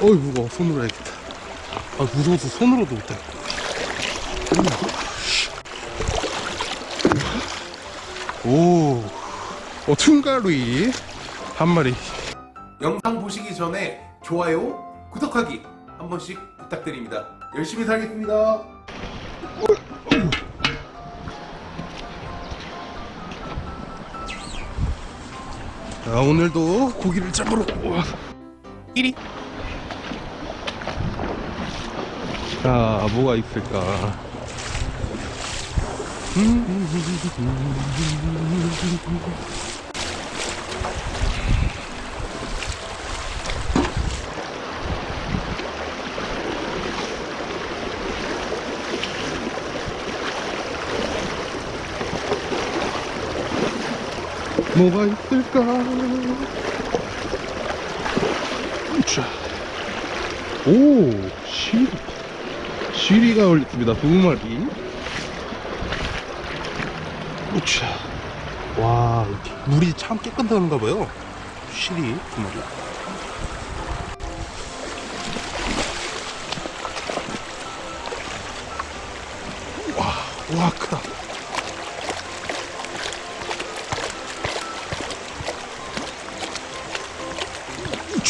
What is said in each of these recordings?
어이 무거워 손으로 해야겠다 아 무서워서 손으로도 못해 오 어, 퉁가루이 한 마리 영상 보시기 전에 좋아요, 구독하기 한 번씩 부탁드립니다. 열심히 살겠습니다. 자 오늘도 고기를 잡으러 와. 1위 자 뭐가 있을까 뭐가 있을까? 자. 오 시리 시리가 올렸습니다. 두 마리. 우차. 와 물이 참 깨끗한가 봐요. 시리 두 마리. 와, 와 크다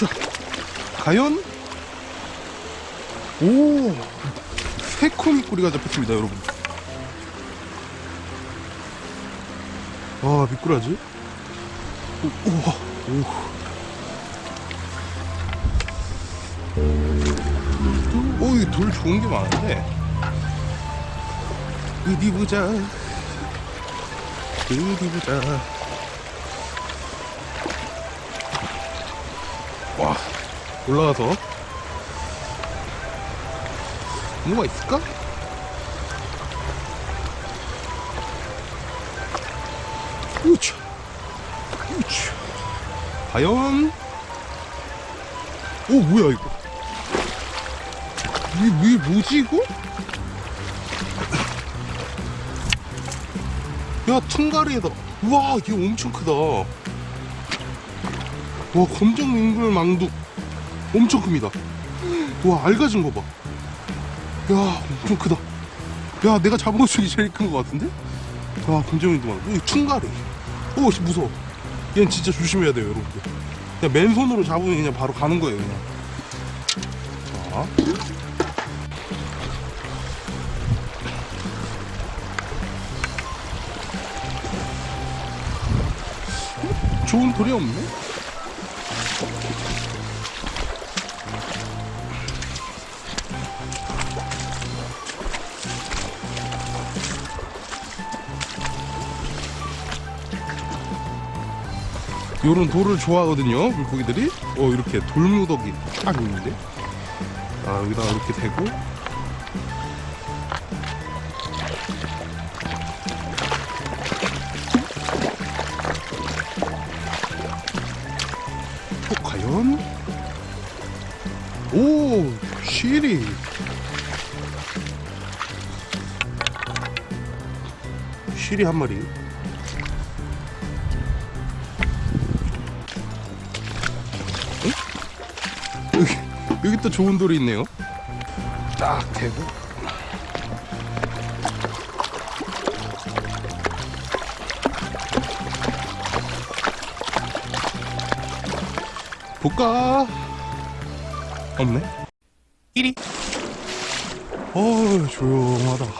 우차 과연 오 새코미꾸리가 잡혔습니다 여러분 와 미꾸라지 오, 우와 오. 오, 이돌 좋은 게 많은데. 어디 보자. 어디 보자. 올라가서. 뭐가 있을까? 우차. 우차. 과연? 오, 뭐야, 이거? 이게, 뭐지, 이거? 야, 퉁가리에다. 우와, 이게 엄청 크다. 와, 검정 민물 망둑. 엄청 큽니다. 와, 알가진 거 봐. 야, 엄청 크다. 야, 내가 잡은 것 중에 제일 큰 것 같은데? 와, 검정 민물 망둑. 이 퉁가리. 오, 씨, 무서워. 얘는 진짜 조심해야 돼요, 여러분들. 그냥 맨손으로 잡으면 그냥 바로 가는 거예요, 그냥. 자. 좋은 돌이 없네? 요런 돌을 좋아하거든요 물고기들이 어 이렇게 돌무더기 딱 있는데 아 여기다가 이렇게 대고 어, 과연? 오, 시리. 시리 한 마리. 여기 또 좋은 돌이 있네요. 딱 대고. 볼까? 없네. 1위. 어, 조용하다.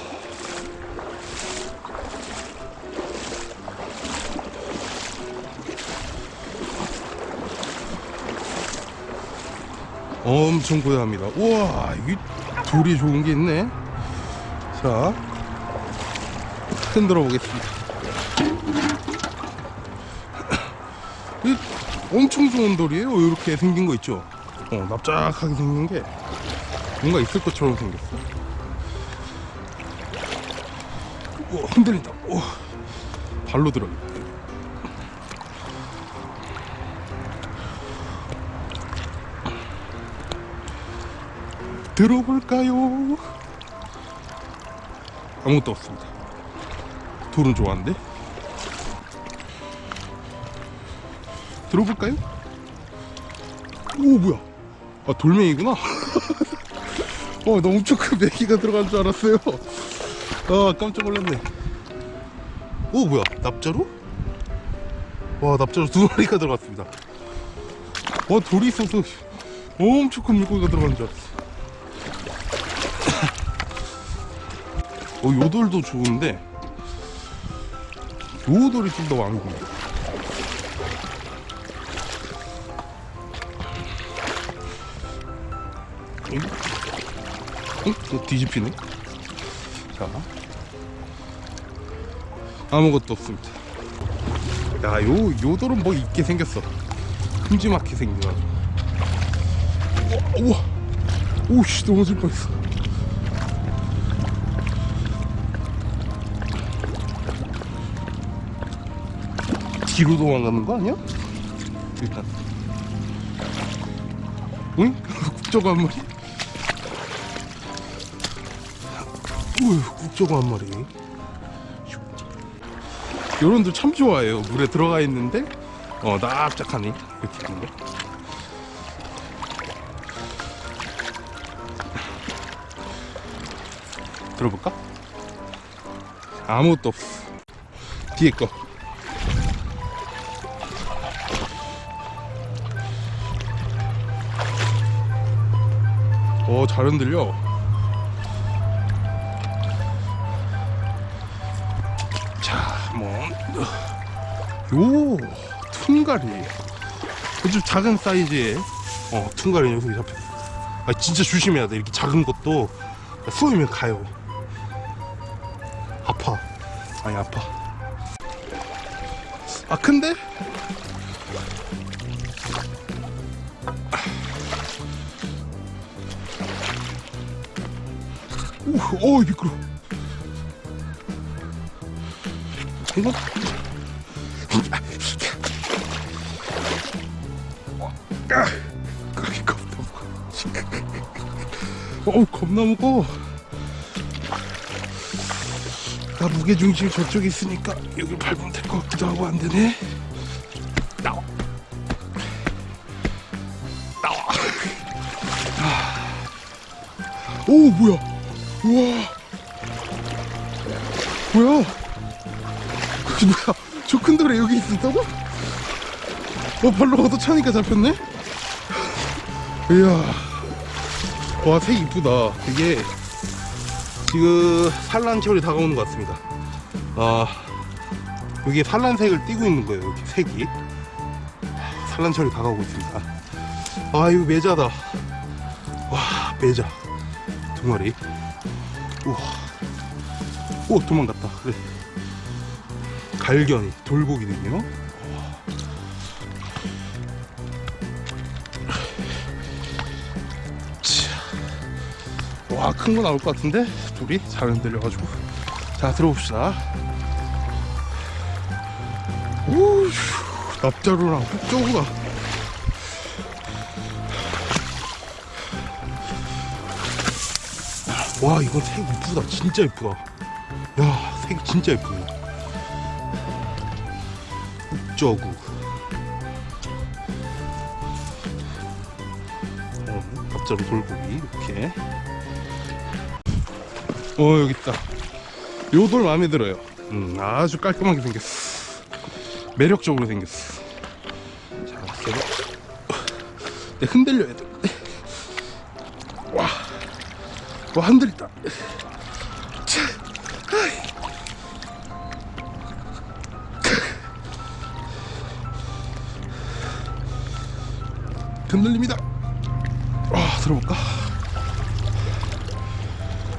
엄청 고요합니다. 우와, 이 돌이 좋은 게 있네. 자, 흔들어 보겠습니다. 이 엄청 좋은 돌이에요. 이렇게 생긴 거 있죠. 어, 납작하게 생긴 게 뭔가 있을 것처럼 생겼어. 오, 흔들린다. 오, 발로 들어. 들어볼까요? 아무것도 없습니다. 돌은 좋아하는데. 들어볼까요? 오 뭐야 아 돌멩이구나 어나 엄청 큰 메기가 들어간 줄 알았어요 아 깜짝 놀랐네 오 뭐야 납자루? 와 납자루 두 마리가 들어갔습니다 와 돌이 있어서 엄청 큰 물고기가 들어간 줄 알았어 어 요돌도 좋은데 요돌이 좀더 드네 응? 응? 또 뒤집히네? 자. 아무것도 없습니다. 야 요 요돌은 뭐 있게 생겼어. 큼지막하게 생겨가지고 우와. 우와 오씨 넘어질 뻔했어 뒤로 도망가는 거 아니야? 일단 응? 국저가 한 마리? 우유 국저가 한 마리 요런들 참 좋아해요 물에 들어가 있는데 어 납작하네 이렇게 하는 거 들어볼까? 아무것도 없어 뒤에 거 오, 잘 흔들려. 자, 뭐, 요, 퉁가리. 아주 작은 사이즈의, 어, 퉁가리 녀석이 잡혔어. 아, 진짜 조심해야 돼. 이렇게 작은 것도 쏘이면 가요. 아파. 아니, 아파. 아, 큰데? 오, 오 미끄러. 이거 아, 그렇게 겁나 무거워. 어, 겁나 무거워. 나 무게 중심이 저쪽에 있으니까 여기 밟으면 될 것 같기도 하고 안 되네. 나와. 나와. 아. 오 뭐야? 우와. 뭐야? 그 뭐야? 저 큰 돌에 여기 있었다고? 어 발로 얻어 차니까 잡혔네? 이야. 와색 이쁘다. 이게 지금 산란철이 다가오는 것 같습니다. 아 여기에 산란색을 띠고 있는 거예요 이렇게 색이. 산란철이 다가오고 있습니다. 아 이거 매자다. 와 매자. 두 마리 우와. 오 도망갔다. 그래 갈견이 돌고기는요? 와큰 거 나올 것 같은데? 둘이 잘 흔들려가지고. 자 들어봅시다. 오 납자루랑 흑조구가 와 이거 색 이쁘다. 진짜 이쁘다. 야 색이 진짜 이쁘네. uk저구. 어, 갑자기 돌고기 이렇게. 어 여기 있다. 요 돌 마음에 들어요. 음, 아주 깔끔하게 생겼어. 매력적으로 생겼어. 자 계속 내 흔들려야 돼 와 차. 아이. 흔들립니다 와 들어볼까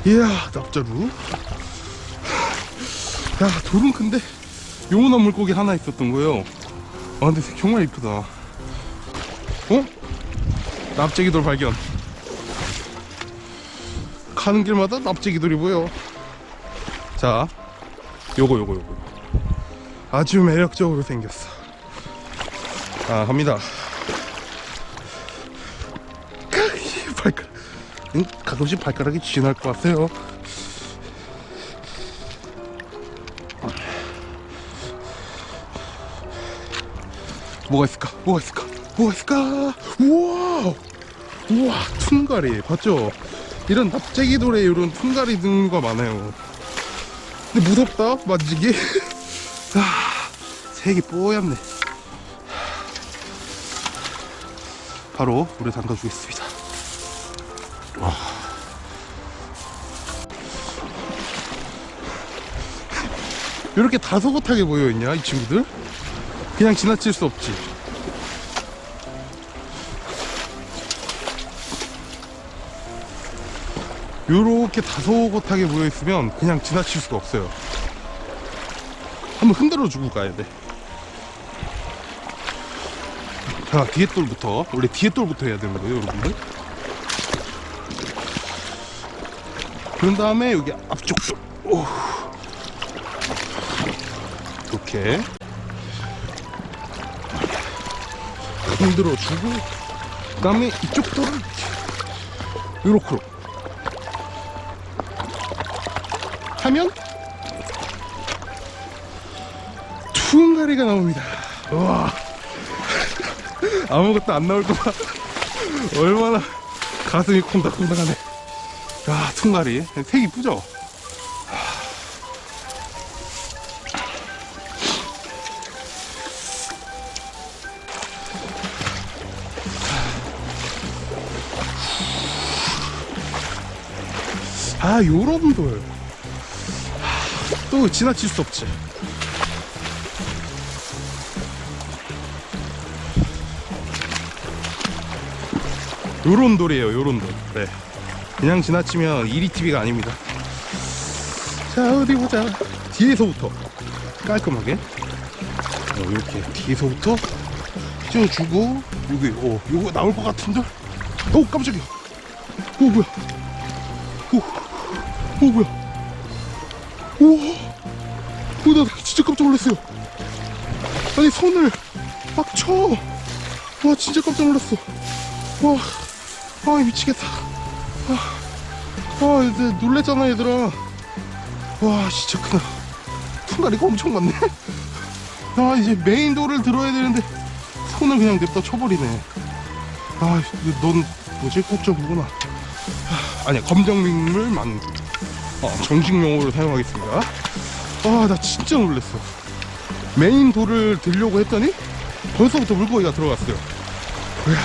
이야 납자루 야 돌은 큰데 요만한 물고기 하나 있었던 거예요 아 근데 색 정말 이쁘다 어? 납작이 돌 발견 가는 길마다 납작이돌이 보여 자 요거 요거 요거 아주 매력적으로 생겼어 아 갑니다 발가락 응? 가끔씩 발가락이 지날 것 같아요 뭐가 있을까 뭐가 있을까 뭐가 있을까? 우와! 우와, 퉁가리. 봤죠? 이런 납작이 돌에 이런 퉁가리 등류가 많아요. 근데 무섭다, 만지기. 아, 색이 뽀얗네. 바로 물에 담가 주겠습니다. 와. 이렇게 다소곳하게 모여있냐, 이 친구들? 그냥 지나칠 수 없지. 요렇게 다소곳하게 모여있으면 그냥 지나칠 수가 없어요. 한번 흔들어 주고 가야 돼. 자, 뒤에 돌부터. 원래 뒤에 돌부터 해야 되는 거예요, 여러분들. 그런 다음에 여기 앞쪽 돌. 오. 이렇게. 흔들어 주고, 그 다음에 이쪽 돌을 요렇게. 하면 퉁가리가 나옵니다. 와 아무것도 안 나올 거봐. 얼마나 가슴이 콩닥콩닥하네. 야 퉁가리 색 이쁘죠? 아 요런 돌. 또 지나칠 수 없지. 요런 돌이에요, 요런 돌. 네. 그냥 지나치면 이리TV가 아닙니다. 자, 어디 보자. 뒤에서부터 깔끔하게. 어, 이렇게 뒤에서부터 휘저어주고, 여기, 어, 요거 나올 것 같은 돌? 오, 깜짝이야. 오, 뭐야. 오, 오, 뭐야. 우와, 오, 나 진짜 깜짝 놀랐어요. 아니, 손을 막 쳐. 와, 진짜 깜짝 놀랐어. 와, 아, 미치겠다. 아, 아, 이제 놀랬잖아, 얘들아. 와, 진짜 크다. 퉁가리가 엄청 많네. 아, 이제 메인 돌을 들어야 되는데, 손을 그냥 냅다 쳐버리네. 아, 이거 넌 뭐지? 꽃점구나. 아, 아니야, 검정민물 만두. 어, 정식 용어로 사용하겠습니다. 아, 나 진짜 놀랐어. 메인 돌을 들려고 했더니 벌써부터 물고기가 들어갔어요. 이야.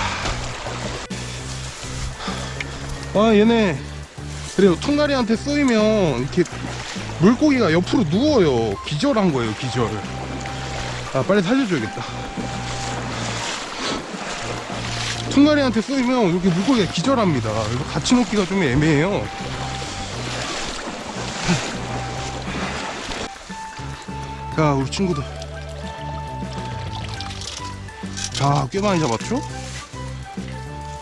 아, 얘네. 그래요. 퉁가리한테 쏘이면 이렇게 물고기가 옆으로 누워요. 기절한 거예요, 기절. 아, 빨리 살려줘야겠다. 퉁가리한테 쏘이면 이렇게 물고기가 기절합니다. 이거 같이 놓기가 좀 애매해요. 자 우리 친구들. 자꽤 많이 잡았죠?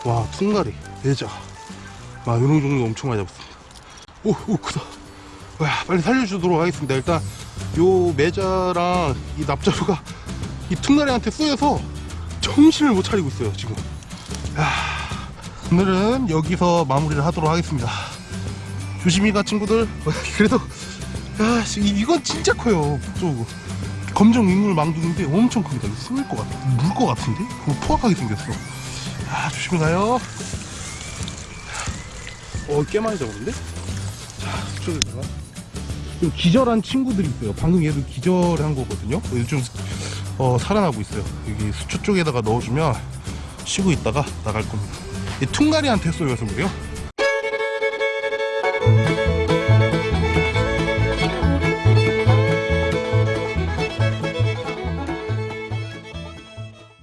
와 퉁가리. 대자. 아 요런 정도 엄청 많이 잡았습니다. 오, 오 크다. 와 빨리 살려주도록 하겠습니다. 일단 요 매자랑 이 납자루가 이 퉁가리한테 쏘여서 정신을 못 차리고 있어요 지금. 야, 오늘은 여기서 마무리를 하도록 하겠습니다. 조심히 가 친구들. 그래도 야, 씨, 이- 이건 진짜 커요. 저 검정 민물 망둥인데 엄청 큽니다. 숨을 것 같아. 물 것 같은데? 그거 포악하게 생겼어. 아, 조심히 가요. 어, 꽤 많이 잡았는데? 자, 수초에다가. 좀 기절한 친구들이 있어요. 방금 얘도 기절한 거거든요. 요즘 어, 살아나고 있어요. 여기 수초 쪽에다가 넣어주면 쉬고 있다가 나갈 겁니다. 이 퉁가리한테 쏘여서 그래요.